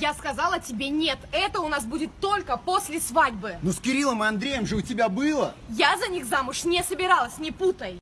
Я сказала тебе нет, это у нас будет только после свадьбы. Ну с Кириллом и Андреем же у тебя было. Я за них замуж не собиралась, не путай.